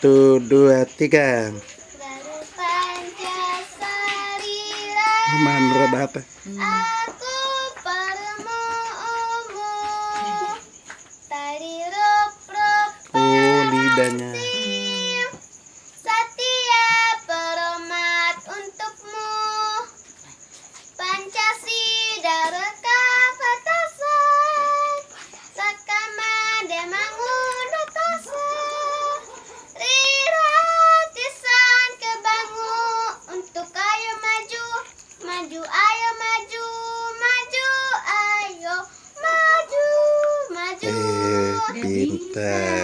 Satu, dua, tiga. Manra apa? Aku. Tari rup rup Oh, lidahnya. Maju ayo maju. Maju ayo maju. Maju. Eh, pintar.